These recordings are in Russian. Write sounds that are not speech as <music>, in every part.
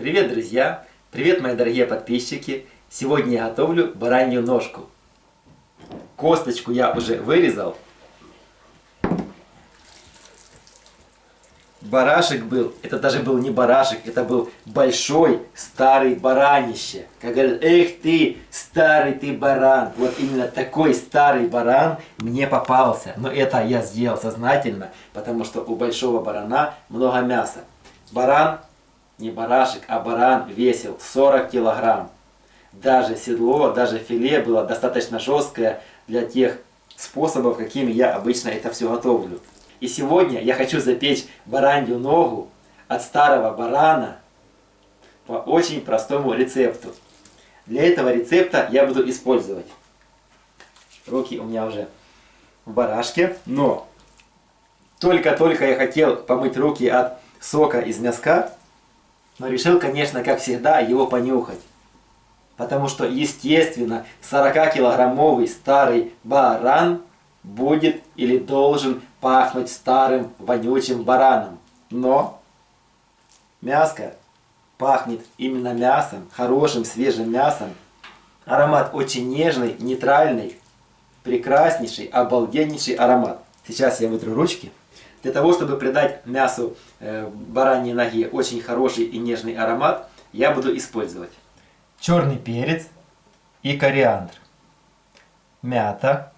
Привет, друзья! Привет, мои дорогие подписчики! Сегодня я готовлю баранью ножку. Косточку я уже вырезал. Барашек был, это даже был не барашек, это был большой старый баранище. Как говорят, эх ты, старый ты баран. Вот именно такой старый баран мне попался. Но это я сделал сознательно, потому что у большого барана много мяса. Баран, не барашек, а баран весил 40 килограмм. Даже седло, даже филе было достаточно жесткое для тех способов, какими я обычно это все готовлю. И сегодня я хочу запечь баранью ногу от старого барана по очень простому рецепту. Для этого рецепта я буду использовать. Руки у меня уже в барашке, но только-только я хотел помыть руки от сока из мяска, но решил, конечно, как всегда, его понюхать. Потому что, естественно, 40-килограммовый старый баран будет или должен пахнуть старым вонючим бараном. Но мяско пахнет именно мясом, хорошим свежим мясом. Аромат очень нежный, нейтральный, прекраснейший, обалденнейший аромат. Сейчас я вытру ручки. Для того, чтобы придать мясу э, бараньей ноги очень хороший и нежный аромат, я буду использовать черный перец и кориандр, мята,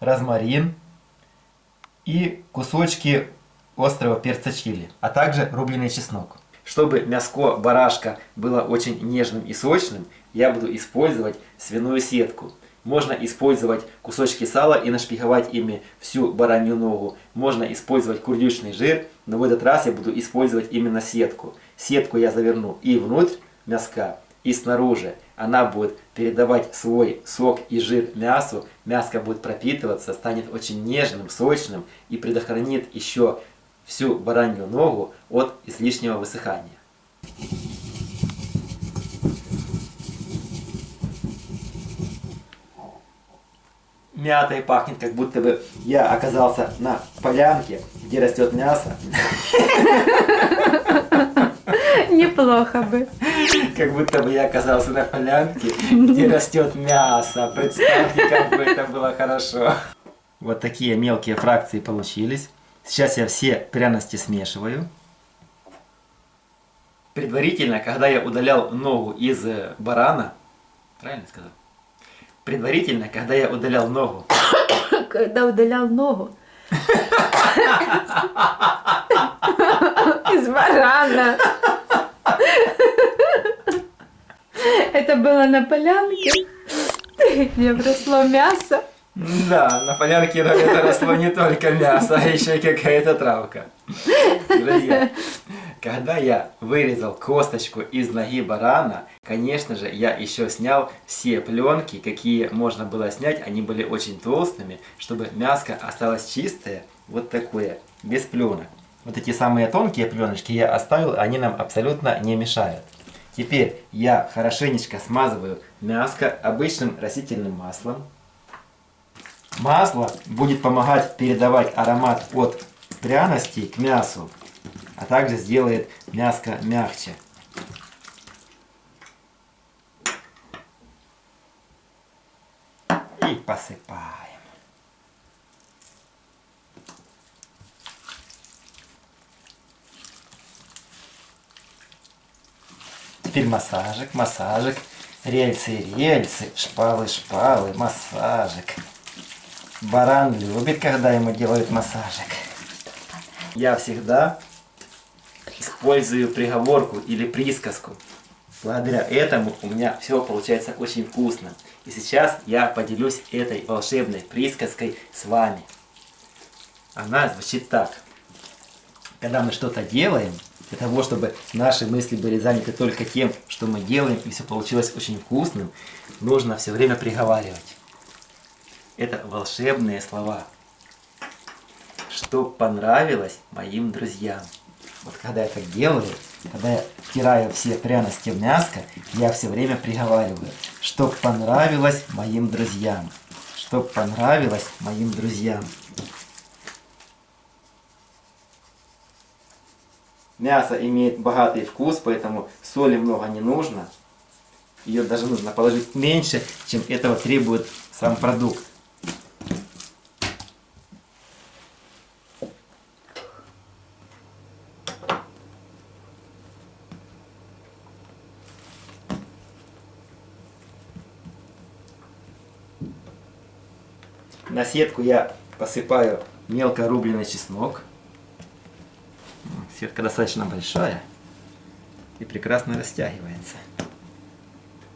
розмарин и кусочки острого перца чили, а также рубленый чеснок. Чтобы мяско барашка было очень нежным и сочным, я буду использовать свиную сетку. Можно использовать кусочки сала и нашпиговать ими всю баранью ногу. Можно использовать курдючный жир, но в этот раз я буду использовать именно сетку. Сетку я заверну и внутрь мяска, и снаружи. Она будет передавать свой сок и жир мясу. Мяско будет пропитываться, станет очень нежным, сочным и предохранит еще всю баранью ногу от излишнего высыхания. Мятой пахнет, как будто бы я оказался на полянке, где растет мясо. Неплохо бы. Как будто бы я оказался на полянке, где растет мясо. Представьте, как бы это было хорошо. Вот такие мелкие фракции получились. Сейчас я все пряности смешиваю. Предварительно, когда я удалял ногу из э, барана, правильно сказал? Предварительно, когда я удалял ногу. <coughs> Когда удалял ногу. Из барана. Это было на полянке, где росло мясо. Да, на полянке это росло не только мясо, а еще и какая-то травка. Друзья, когда я вырезал косточку из ноги барана, конечно же, я еще снял все пленки, какие можно было снять. Они были очень толстыми, чтобы мяско осталось чистое, вот такое, без пленок. Вот эти самые тонкие пленочки я оставил, они нам абсолютно не мешают. Теперь я хорошенечко смазываю мяско обычным растительным маслом. Масло будет помогать передавать аромат от пряностей к мясу а также сделает мяско мягче. И посыпаем. Теперь массажик, массажик, рельсы, рельсы, шпалы, шпалы, массажик. Баран любит, когда ему делают массажик. Я всегда использую приговорку или присказку. Благодаря этому у меня все получается очень вкусно. И сейчас я поделюсь этой волшебной присказкой с вами. Она звучит так. Когда мы что-то делаем, для того, чтобы наши мысли были заняты только тем, что мы делаем, и все получилось очень вкусным, нужно все время приговаривать. Это волшебные слова. Что понравилось моим друзьям. Вот когда я так делаю, когда я втираю все пряности в мяско, я все время приговариваю, чтоб понравилось моим друзьям. Чтоб понравилось моим друзьям. Мясо имеет богатый вкус, поэтому соли много не нужно. Ее даже нужно положить меньше, чем этого требует сам продукт. На сетку я посыпаю мелко рубленый чеснок. Сетка достаточно большая и прекрасно растягивается.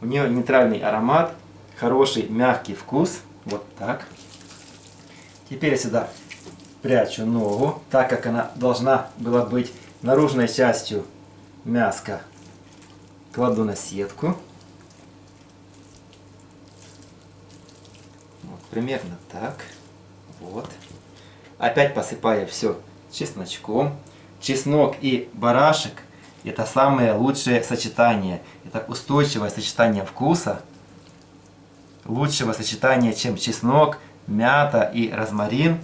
У нее нейтральный аромат, хороший мягкий вкус. Вот так. Теперь сюда прячу ногу, так как она должна была быть наружной частью мяска. Кладу на сетку. Примерно так. Вот. Опять посыпаю все чесночком. Чеснок и барашек это самое лучшее сочетание. Это устойчивое сочетание вкуса. Лучшего сочетания, чем чеснок, мята и розмарин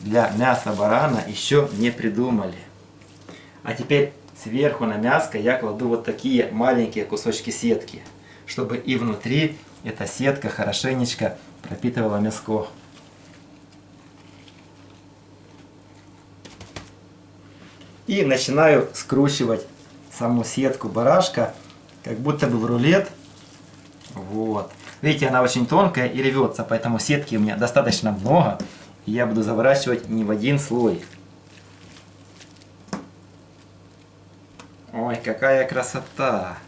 для мяса барана еще не придумали. А теперь сверху на мяско я кладу вот такие маленькие кусочки сетки, чтобы и внутри эта сетка хорошенечко пропитывала мяско. И начинаю скручивать саму сетку барашка, как будто бы в рулет. Вот. Видите, она очень тонкая и рвется, поэтому сетки у меня достаточно много. И я буду заворачивать не в один слой. Ой, какая красота!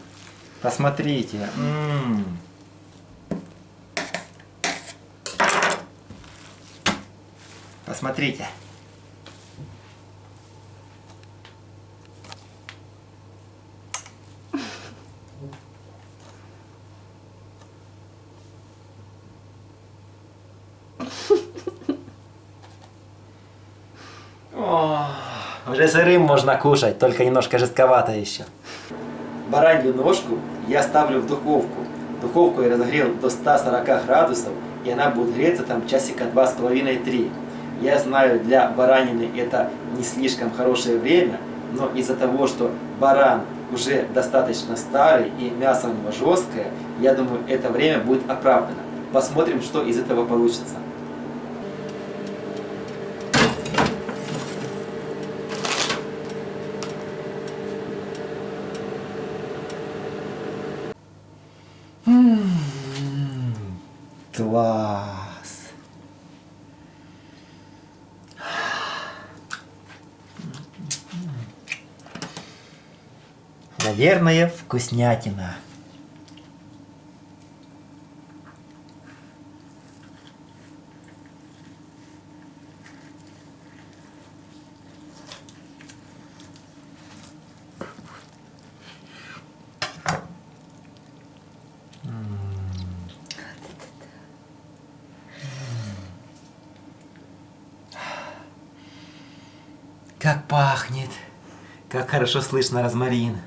Посмотрите. М -м -м. Посмотрите. <laughs> О, уже сырым можно кушать, только немножко жестковато еще. Баранью ножку я ставлю в духовку. Духовку я разогрел до 140 градусов, и она будет греться там часика два с половиной три. Я знаю, для баранины это не слишком хорошее время, но из-за того, что баран уже достаточно старый и мясо у него жесткое, я думаю, это время будет оправдано. Посмотрим, что из этого получится. Класс! Наверное, вкуснятина. Как пахнет. Как хорошо слышно розмарин.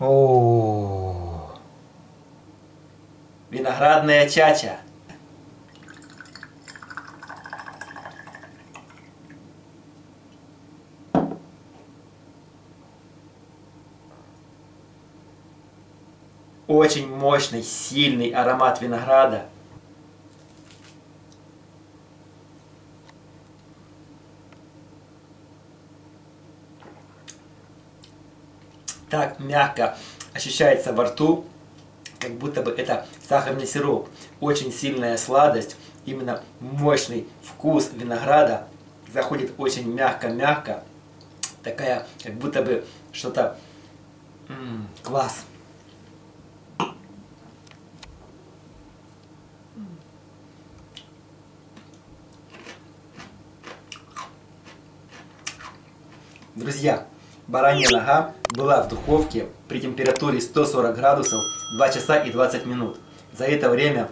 О, виноградная чача. Очень мощный, сильный аромат винограда. Так мягко ощущается во рту, как будто бы это сахарный сироп. Очень сильная сладость, именно мощный вкус винограда. Заходит очень мягко-мягко. Такая, как будто бы что-то... Класс! Друзья, баранья нога была в духовке при температуре 140 градусов 2 часа и 20 минут. За это время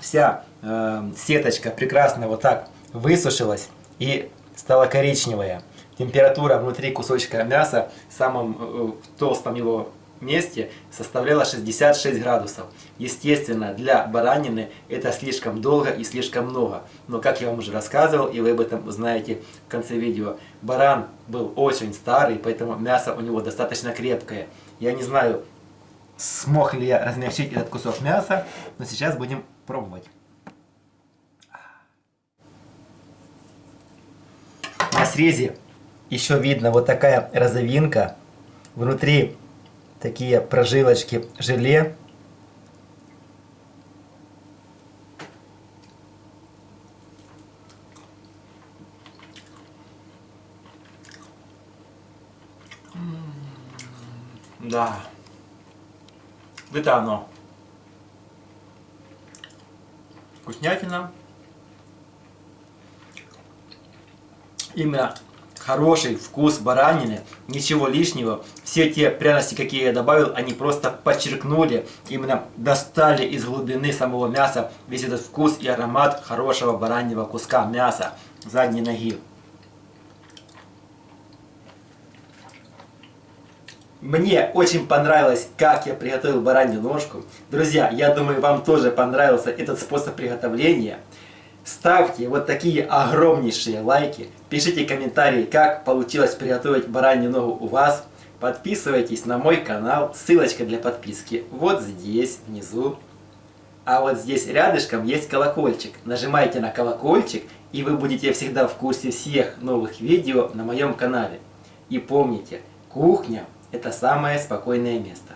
вся э, сеточка прекрасно вот так высушилась и стала коричневая. Температура внутри кусочка мяса в самом э, толстом его месте составляла 66 градусов. Естественно, для баранины это слишком долго и слишком много. Но как я вам уже рассказывал, и вы об этом узнаете в конце видео, баран был очень старый, поэтому мясо у него достаточно крепкое. Я не знаю, смог ли я размягчить этот кусок мяса, но сейчас будем пробовать. На срезе еще видно вот такая розовинка. Внутри такие прожилочки желе. Да. Это оно. Вкуснятина. Именно хороший вкус баранины, ничего лишнего. Все те пряности, какие я добавил, они просто подчеркнули, именно достали из глубины самого мяса весь этот вкус и аромат хорошего бараньего куска мяса задней ноги. Мне очень понравилось, как я приготовил баранью ножку. Друзья, я думаю, вам тоже понравился этот способ приготовления. Ставьте вот такие огромнейшие лайки. Пишите комментарии, как получилось приготовить баранью ногу у вас. Подписывайтесь на мой канал. Ссылочка для подписки вот здесь, внизу. А вот здесь рядышком есть колокольчик. Нажимайте на колокольчик, и вы будете всегда в курсе всех новых видео на моем канале. И помните, кухня – это самое спокойное место.